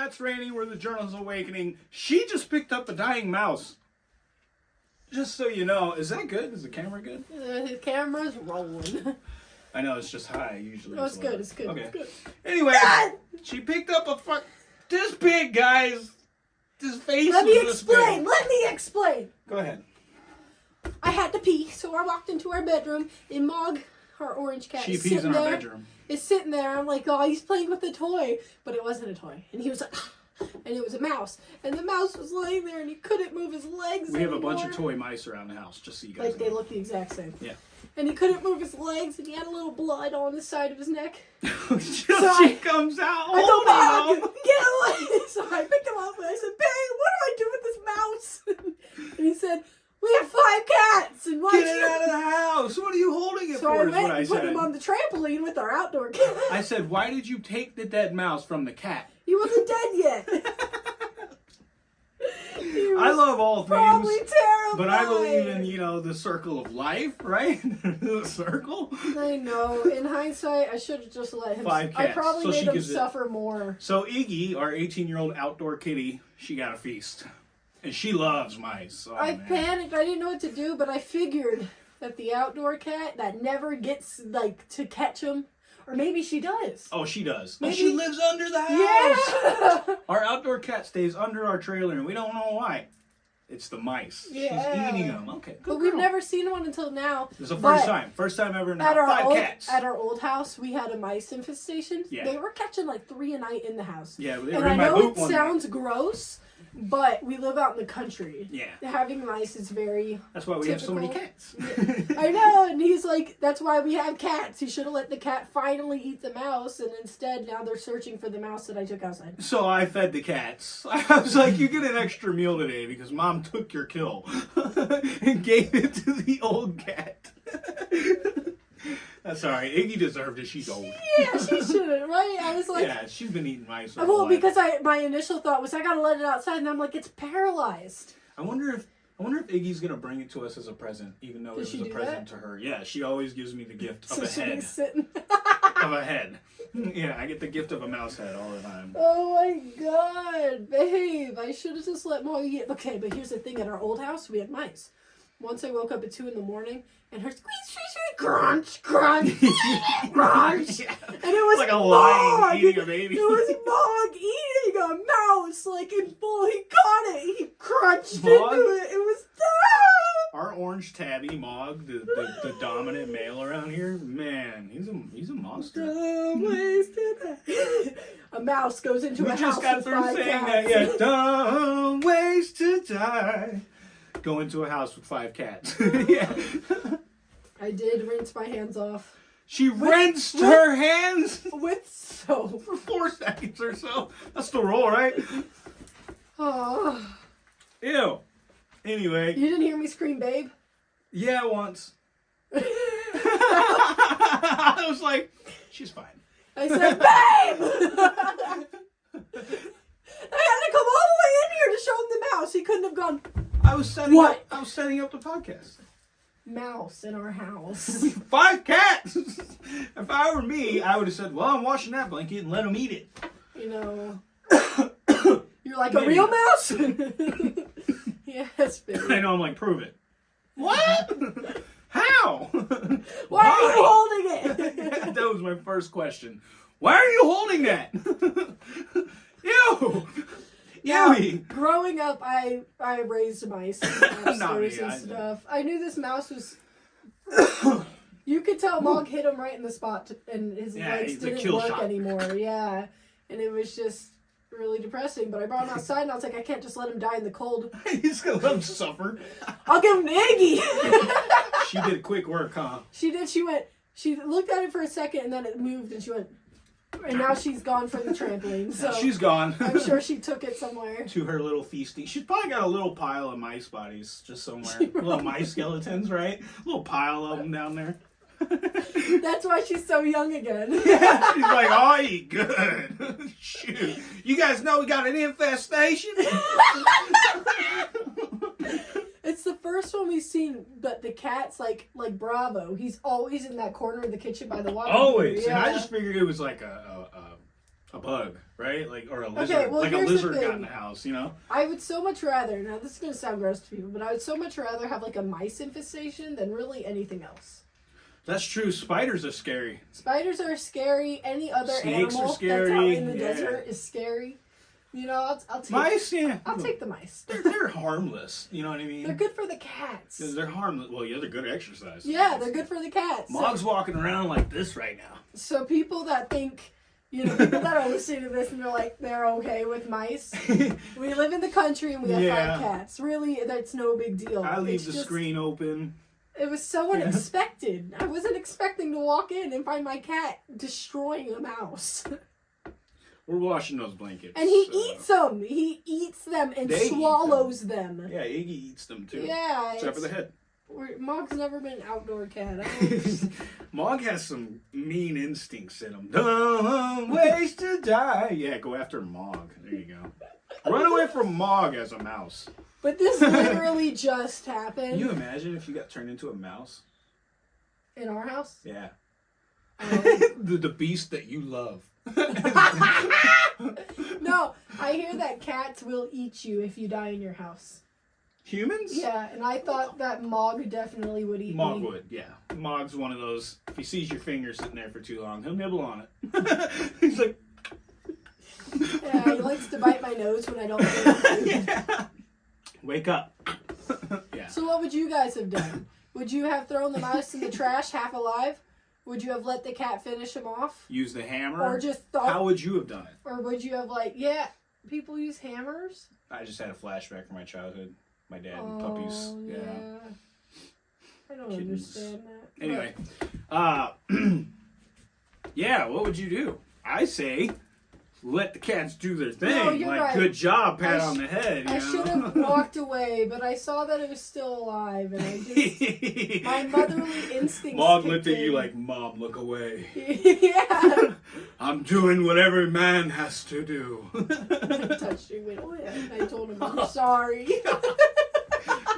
that's Randy. We're the Journals Awakening. She just picked up a dying mouse. Just so you know, is that good? Is the camera good? Uh, his camera's rolling. I know it's just high usually. No, it's good. It's good. Okay. It's good. Anyway, she picked up a fuck. This big guys. This face. Let me explain. Let me explain. Go ahead. I had to pee, so I walked into our bedroom. And Mog, our orange cat, She is pees sitting in our there. bedroom. Is sitting there. I'm like, oh, he's playing with a toy, but it wasn't a toy. And he was like, and it was a mouse, and the mouse was laying there, and he couldn't move his legs. We have a bunch of toy mice around the house, just so you guys Like they look the exact same. Yeah. And he couldn't move his legs, and he had a little blood on the side of his neck. Till she I- comes out. I Mog, him. get away! So I picked him up and I said, Babe, what do I do with this mouse? and he said, We have five cats, and why Get it out of the house. What are you holding it for? So I for? Is went what I and put him on the trampoline with our outdoor cat. I said, why did you take the dead mouse from the cat? he wasn't dead yet. I love all things, but I believe in you know the circle of life, right? the circle. I know. In hindsight, I should have just let him. Five cats. I probably So made him gives it- suffer more. So Iggy, our 18-year-old outdoor kitty, she got a feast, and she loves mice. Oh, I man. panicked. I didn't know what to do, but I figured that the outdoor cat that never gets like to catch him, or maybe she does. Oh, she does. Oh, Maybe- she lives under the house. Yeah. Our outdoor cat stays under our trailer, and we don't know why. It's the mice. Yeah. She's eating them. Okay, good but we've never seen one until now. This is the first time. First time ever in the At our Five old, cats. at our old house, we had a mice infestation. Yeah. They were catching like three a night in the house. yeah, they and were I my know it one night. sounds gross, but we live out in the country. Yeah, Having mice is very that's why we have so many Typical. cats. I know, and he's like, that's why we have cats. He should have let the cat finally eat the mouse, and instead now they're searching for the mouse that I took outside. So I fed the cats. I was like, "You get an extra meal today because mom took your kill and gave it to the old cat." That's all right. Iggy deserved it. She's old. Yeah, she shouldn't, right? I was like, yeah, she's been eating mice. well, because I my initial thought was I gotta let it outside, and I'm like, it's paralyzed. I wonder if I wonder if Iggy's gonna bring it to us as a present, even though Does it was a present to her. Yeah, she always gives me the gift of a head. sitting. of a head. Yeah, I get the gift of a mouse head all the time. Oh my god, babe! I should have just let Molly eat. Okay, but here's the thing: at our old house, we had mice. Once I woke up at two in the morning, and her squeeze, squeeze, squeeze, crunch, crunch, crunch, Yeah. and it was like a lion Mog! eating a baby. It was Mog eating a mouse, like in full. He caught it. He crunched Mog? into it. It was Our orange tabby Mog, the, the, the dominant male around here, man, he's a he's a monster. Mouse goes into We a just got through saying cats. that, yeah. Dumb ways to die. Go into a house with five cats. yeah. I did rinse my hands off She rinsed her hands with soap. for four seconds or so. That's the rule, right? Oh, Ew. Anyway, you didn't hear me scream, babe. yeah, once. I was like, she's fine. I said, babe. I had to come all the way in here to show him the mouse. He couldn't have gone I was setting What? up. I was setting up the podcast. mouse in our house. Five cats. if I were me, I would have said, "Well, I'm washing that blanket and let them eat it." you know. You're like a real mouse? yes, I know. I'm like, prove it. What? How? Why are you holding it? that was my first question. Why are you holding that? Ew. Ewy. growing up, I I raised mice upstairs and I- stuff. I knew this mouse was. you could tell Mog hit him right in the spot, to, and his Yeah, legs didn't work shot. anymore. Yeah, and it was just really depressing. But I brought him outside, and I was like, I can't just let him die in the cold. He's gonna let him suffer. I'll give him to Iggy. She did quick work, huh? she did. She went. She looked at it for a second, and then it moved, and she went. And now she's gone for the trampoline. So She's gone. I'm sure she took it somewhere. to her little feasting. She's probably got a little pile of mice bodies just somewhere. little mice skeletons, right? A little pile of them down there. That's why she's so young again. She's like, oh, I eat good. Shoot. You guys know we got an infestation? It's the first one we've seen, but the cat's like like Bravo. He's always in that corner of the kitchen by the water. Always. Yeah. And I just figured it was like a, a, a a bug, right? Like or a lizard, Okay, well, like a lizard got in the house, you know? I would so much rather. Now this is gonna sound gross to people, but I would so much rather have like a mice infestation than really anything else. That's true. Spiders are scary. Spiders are scary. Any other Snakes animal that's out in the yeah. desert is scary. You know, I'll, I'll take. Mice, yeah. I'll take the mice. They're, they're harmless. You know what I mean? They're good for the cats. They're harmless. Well, yeah, they're good exercise. Yeah, they're good for the cats. So- walking around like this right now. So people that think, you know, people that are listening to this and they're like, they're okay with mice. We live in the country and we have Yeah. five cats. Really, that's no big deal. I leave It's the just- screen open. It was so Yeah. unexpected. I wasn't expecting to walk in and find my cat destroying a mouse. We're washing those blankets. And he so- eats them. He eats them and They swallows them. Yeah, Iggy eats them too. Yeah, Except for the head. Mog's never been an outdoor cat. Mog has some mean instincts in him. Dumb ways to die. Yeah, go after Mog. There you go. Run away from Mog as a mouse. but this literally just happened Can you imagine if you got turned into a mouse? in our house. Yeah. Um, the, the beast that you love. no, I hear that cats will eat you if you die in your house. Humans? Yeah, and I thought that Mog definitely would eat Mog me. would, yeah. Mog's one of those. If he sees your finger sitting there for too long, he'll nibble on it. He's like, Yeah, he likes to bite my nose when I don't. eat. yeah. Wake up. yeah. So what would you guys have done? Would you have thrown the mouse in the trash half alive? Would you have let the cat finish him off? Use the hammer. Or just thought How would you have done it? or would you have like, yeah, people use hammers? I just had a flashback from my childhood. My dad and puppies. Oh, Yeah. I don't Kittens. understand that. Anyway, uh, yeah. What would you do? I say, let the cats do their thing. No, you're like, right. good job, pat on the head. I should have walked away, but I saw that it was still alive, and I just my motherly instincts. Mom looked at you like, Mom, look away. yeah. I'm doing what every man has to do. I touched your hand. I told him I'm sorry.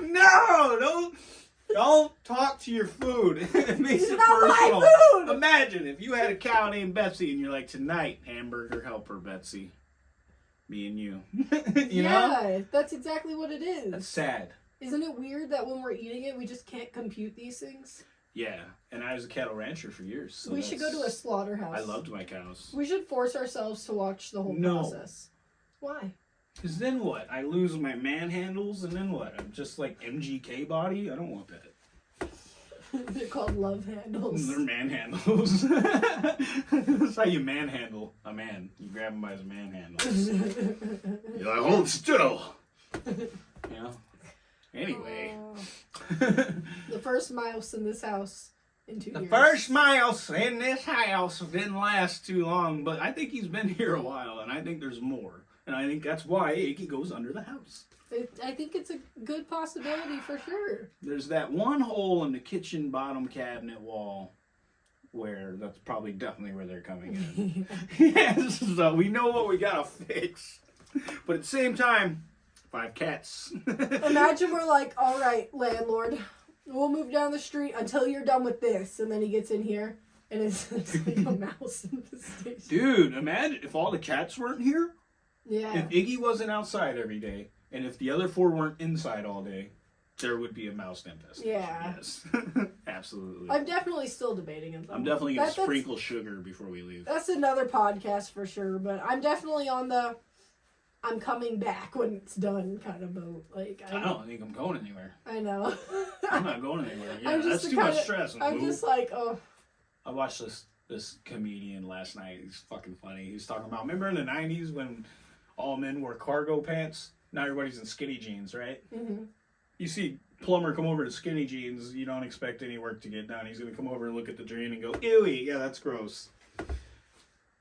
no, don't don't talk to your food. it makes It's it not my personal. food! Imagine if you had a cow named Betsy and you're like, tonight, hamburger helper Betsy. Me and you. you know? yeah, that's exactly what it is. That's sad. Isn't it weird that when we're eating it, we just can't compute these things? Yeah. And I was a cattle rancher for years. So we should go to a slaughterhouse. I loved my cows. We should force ourselves to watch the whole No. process. Why? Because then what? I lose my manhandles and then what? I'm just like MGK body? I don't want that. They're called love handles. They're manhandles. That's how you manhandle a man. You grab him by his manhandles. You're like, hold still. You know? Anyway. Oh, the first mouse in this house in two the years. first mouse in this house didn't last too long, but I think he's been here a while, and I think there's more. And I think that's why Iggy goes under the house. It, I think it's a good possibility for sure. There's that one hole in the kitchen bottom cabinet wall where that's probably definitely where they're coming in. yes, so we know what we gotta fix. But at the same time, five cats. Imagine we're like, all right, landlord, we'll move down the street until you're done with this, and then he gets in here and it's, it's like a mouse in the station. Dude, imagine if all the cats weren't here, Yeah. if Iggy wasn't outside every day, and if the other four weren't inside all day, there would be a mouse infestation. Yeah. Yes. Absolutely. I'm definitely still debating it. though. I'm definitely gonna That- sprinkle sugar before we leave. That's another podcast for sure, but I'm definitely on the I'm coming back when it's done kind of boat. Like I, I don't think I'm going anywhere. I know. I'm not going anywhere. Yeah, I'm just that's too much stress. I'm just like, oh, I watched this this comedian last night. He's fucking funny. He's talking about remember in the '90s when all men wore cargo pants. Now everybody's in skinny jeans, right? mhm. You see plumber come over to skinny jeans. You don't expect any work to get done. He's gonna come over and look at the drain and go, "Ewy, yeah, that's gross."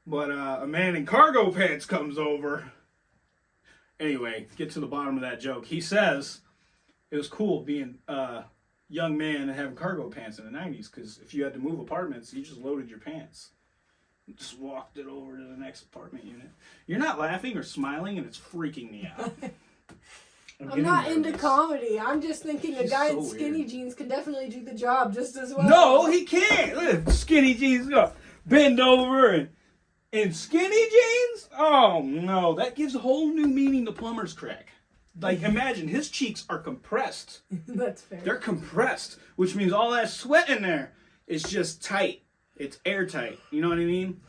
But uh, a man in cargo pants comes over. Anyway, get to the bottom of that joke. He says it was cool being a young man and having cargo pants in the 90s because if you had to move apartments, you just loaded your pants. Just walked it over to the next apartment unit. You're not laughing or smiling, and it's freaking me out. I'm getting not into comedy. I'm just thinking a guy so in skinny weird. jeans can definitely do the job just as well. No, he can't. Look, skinny jeans go bend over and In skinny jeans? Oh no, that gives a whole new meaning to plumber's crack. Like imagine his cheeks are compressed. That's fair. They're compressed, which means all that sweat in there is just tight. It's airtight. You know what I mean?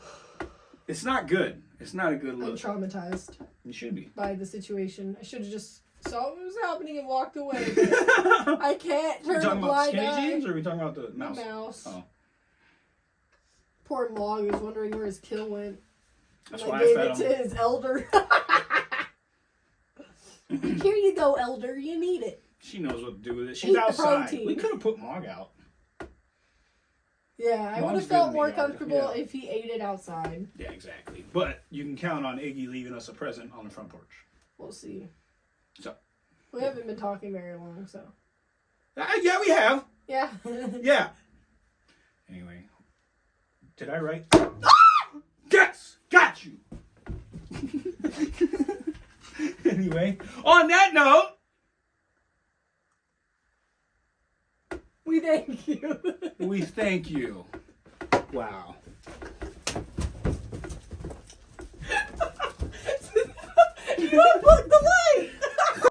It's not good. It's not a good look. I'm traumatized You should be. by the situation. I should have just saw what was happening and walked away. I can't Are we turn a talking about blind skinny eye. jeans or are we talking about the The mouse? mouse. Oh. Poor Mog was wondering where his kill went. That's and why I I gave fed it to his elder. Here you go, elder. You need it. She knows what to do with it. She's Eat outside. We could have put Mog out. Yeah, I would have felt more comfortable yeah. if he ate it outside. Yeah, exactly. But you can count on Iggy leaving us a present on the front porch. We'll see. So. We haven't been talking very long, so Uh, yeah, we have. yeah. Yeah. Anyway, did I write? yes, got you. anyway, on that note, thank you. we thank you. Wow. The.